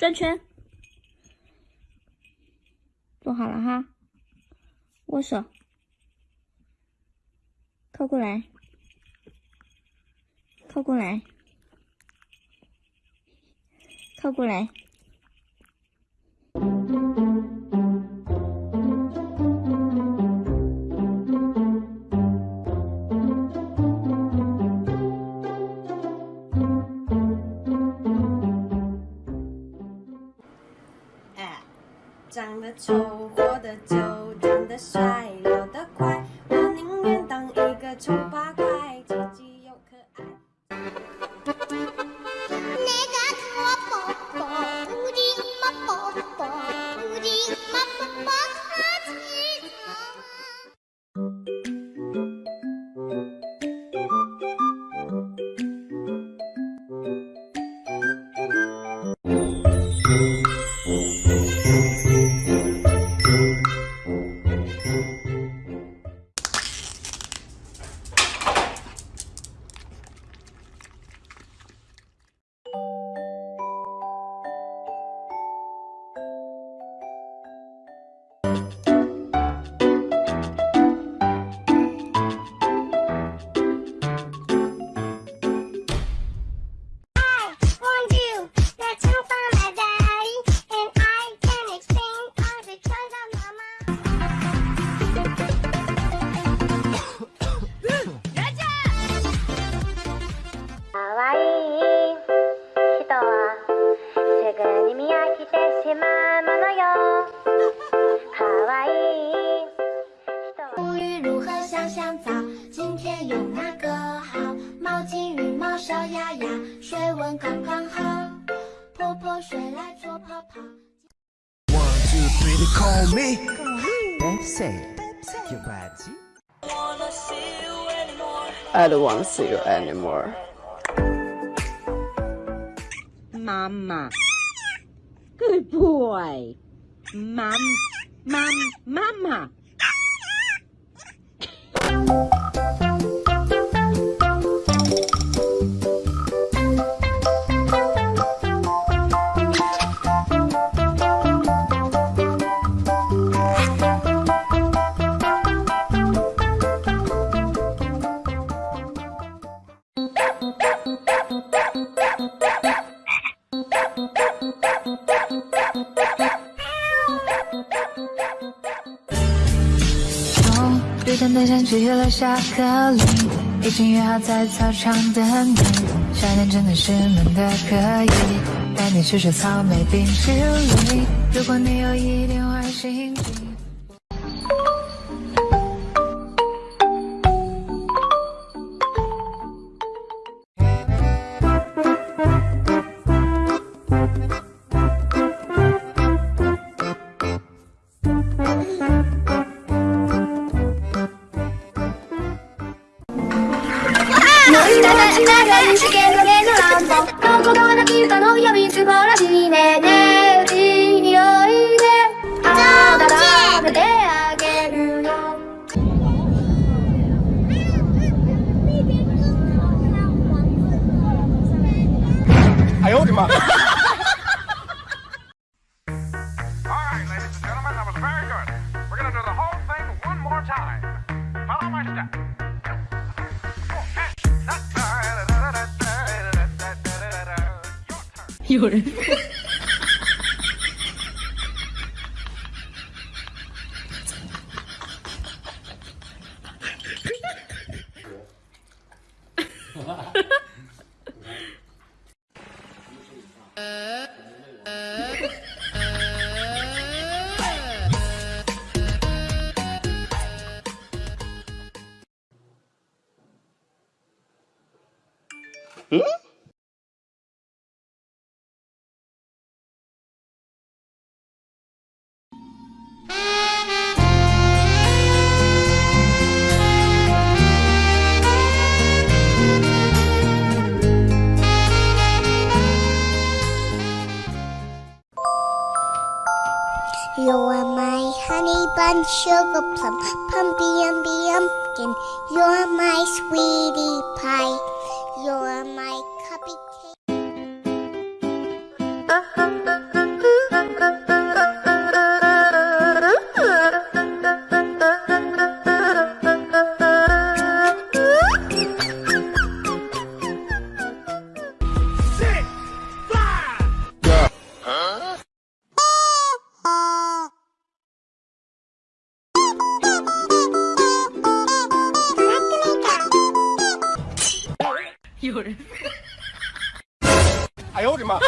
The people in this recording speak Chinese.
转圈，坐好了哈，握手，靠过来，靠过来，靠过来。丑，活得久，长得帅，老得快。我宁愿当一个丑八怪，积极又可爱。无语如何香香皂？今天用哪个好？毛巾、羽毛、小鸭鸭，水温刚刚好。泼泼水来做泡泡。One two three, they call me. That's it. Your body. I don't wanna see you anymore. Mama. Good boy. Mom, mom, mama. 雨天的下起了下课铃，已经约好在操场等你。夏天真的是闷的可以，带你去吃草莓冰淇淋。如果你有一点坏心情。ながに試験の芸の乱暴つこきのらしいねね。有人。嗯？You are my honey bun, sugar plum, pumpy umby umpkin. You're my sweetie pie. You're my cupcake. Uh-huh, uh-huh. 有人。哎呦我的妈！